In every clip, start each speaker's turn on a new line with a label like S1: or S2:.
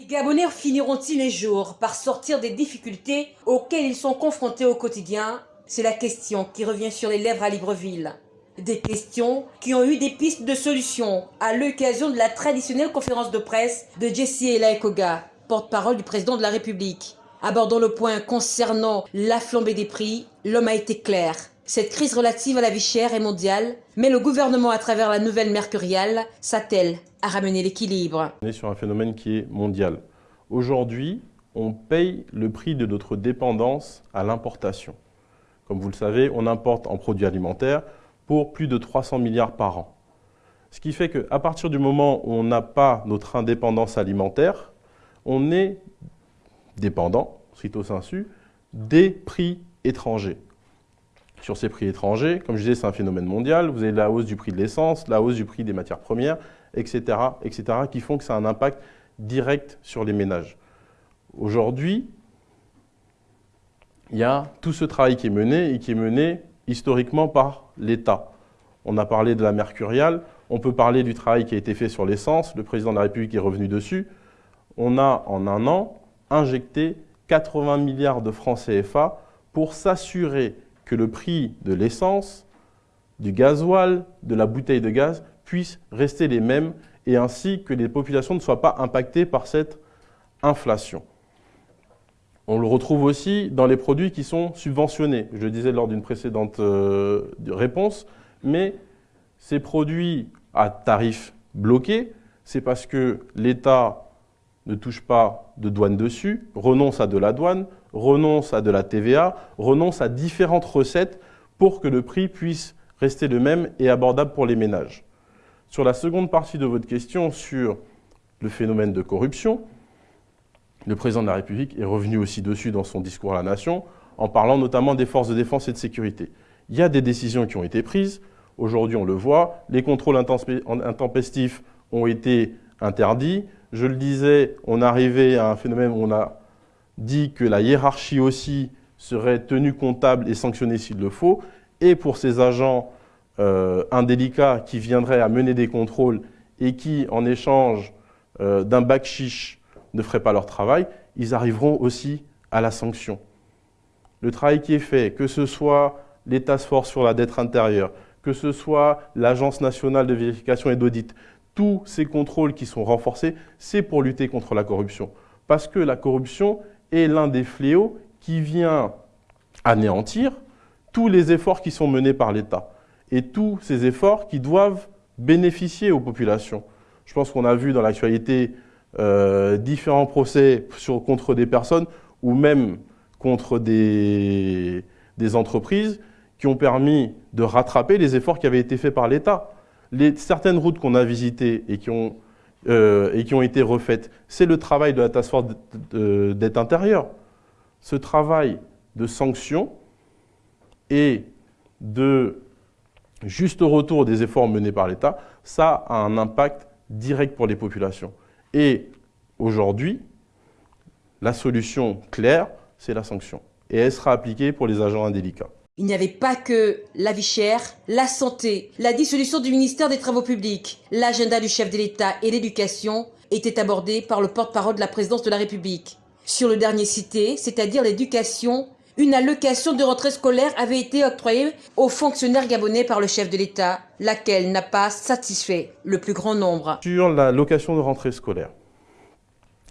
S1: Les Gabonais finiront-ils les jours par sortir des difficultés auxquelles ils sont confrontés au quotidien? C'est la question qui revient sur les lèvres à Libreville. Des questions qui ont eu des pistes de solutions à l'occasion de la traditionnelle conférence de presse de Jesse Elaekoga, porte-parole du président de la République. Abordant le point concernant la flambée des prix, l'homme a été clair. Cette crise relative à la vie chère est mondiale, mais le gouvernement, à travers la nouvelle mercuriale, s'attelle à ramener l'équilibre.
S2: On est sur un phénomène qui est mondial. Aujourd'hui, on paye le prix de notre dépendance à l'importation. Comme vous le savez, on importe en produits alimentaires pour plus de 300 milliards par an. Ce qui fait qu'à partir du moment où on n'a pas notre indépendance alimentaire, on est dépendant, stricto sensu, des prix étrangers. Sur ces prix étrangers, comme je disais, c'est un phénomène mondial. Vous avez la hausse du prix de l'essence, la hausse du prix des matières premières, etc., etc., qui font que ça a un impact direct sur les ménages. Aujourd'hui, il y a tout ce travail qui est mené et qui est mené historiquement par l'État. On a parlé de la mercuriale, on peut parler du travail qui a été fait sur l'essence, le président de la République est revenu dessus. On a en un an injecté 80 milliards de francs CFA pour s'assurer que le prix de l'essence, du gasoil, de la bouteille de gaz puisse rester les mêmes et ainsi que les populations ne soient pas impactées par cette inflation. On le retrouve aussi dans les produits qui sont subventionnés. Je le disais lors d'une précédente euh, réponse, mais ces produits à tarifs bloqués, c'est parce que l'État ne touche pas de douane dessus, renonce à de la douane, renonce à de la TVA, renonce à différentes recettes pour que le prix puisse rester le même et abordable pour les ménages. Sur la seconde partie de votre question sur le phénomène de corruption, le président de la République est revenu aussi dessus dans son discours à la nation, en parlant notamment des forces de défense et de sécurité. Il y a des décisions qui ont été prises, aujourd'hui on le voit, les contrôles intempestifs ont été interdits, je le disais, on arrivait à un phénomène où on a dit que la hiérarchie aussi serait tenue comptable et sanctionnée s'il le faut. Et pour ces agents euh, indélicats qui viendraient à mener des contrôles et qui, en échange euh, d'un bac chiche, ne feraient pas leur travail, ils arriveront aussi à la sanction. Le travail qui est fait, que ce soit les task force sur la dette intérieure, que ce soit l'Agence nationale de vérification et d'audit, tous ces contrôles qui sont renforcés, c'est pour lutter contre la corruption. Parce que la corruption est l'un des fléaux qui vient anéantir tous les efforts qui sont menés par l'État et tous ces efforts qui doivent bénéficier aux populations. Je pense qu'on a vu dans l'actualité euh, différents procès contre des personnes ou même contre des entreprises qui ont permis de rattraper les efforts qui avaient été faits par l'État certaines routes qu'on a visitées et qui ont, euh, et qui ont été refaites, c'est le travail de la task force d'aide intérieure. Ce travail de sanction et de juste retour des efforts menés par l'État, ça a un impact direct pour les populations. Et aujourd'hui, la solution claire, c'est la sanction. Et elle sera appliquée pour les agents indélicats.
S1: Il n'y avait pas que la vie chère, la santé, la dissolution du ministère des Travaux publics, l'agenda du chef de l'État et l'éducation étaient abordés par le porte-parole de la présidence de la République. Sur le dernier cité, c'est-à-dire l'éducation, une allocation de rentrée scolaire avait été octroyée aux fonctionnaires gabonais par le chef de l'État, laquelle n'a pas satisfait le plus grand nombre.
S2: Sur l'allocation de rentrée scolaire,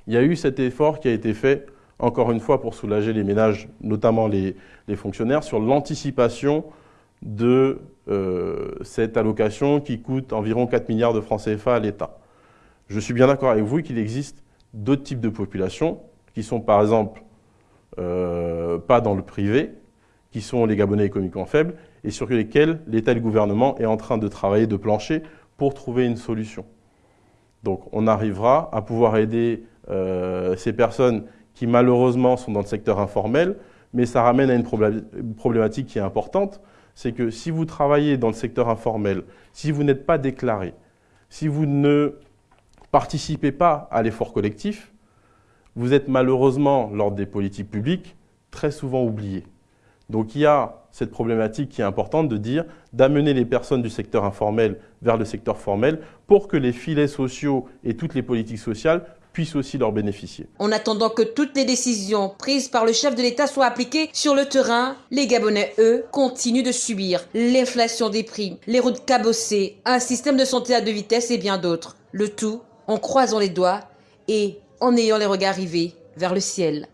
S2: il y a eu cet effort qui a été fait encore une fois pour soulager les ménages, notamment les, fonctionnaires, sur l'anticipation de euh, cette allocation qui coûte environ 4 milliards de francs CFA à l'État. Je suis bien d'accord avec vous qu'il existe d'autres types de populations qui sont par exemple euh, pas dans le privé, qui sont les Gabonais économiquement faibles et sur lesquels l'État et le gouvernement est en train de travailler de plancher pour trouver une solution. Donc on arrivera à pouvoir aider euh, ces personnes qui malheureusement sont dans le secteur informel, mais ça ramène à une problématique qui est importante, c'est que si vous travaillez dans le secteur informel, si vous n'êtes pas déclaré, si vous ne participez pas à l'effort collectif, vous êtes malheureusement, lors des politiques publiques, très souvent oublié. Donc il y a cette problématique qui est importante de dire, d'amener les personnes du secteur informel vers le secteur formel pour que les filets sociaux et toutes les politiques sociales puissent aussi leur bénéficier.
S1: En attendant que toutes les décisions prises par le chef de l'État soient appliquées sur le terrain, les Gabonais, eux, continuent de subir l'inflation des prix, les routes cabossées, un système de santé à deux vitesses et bien d'autres. Le tout en croisant les doigts et en ayant les regards rivés vers le ciel.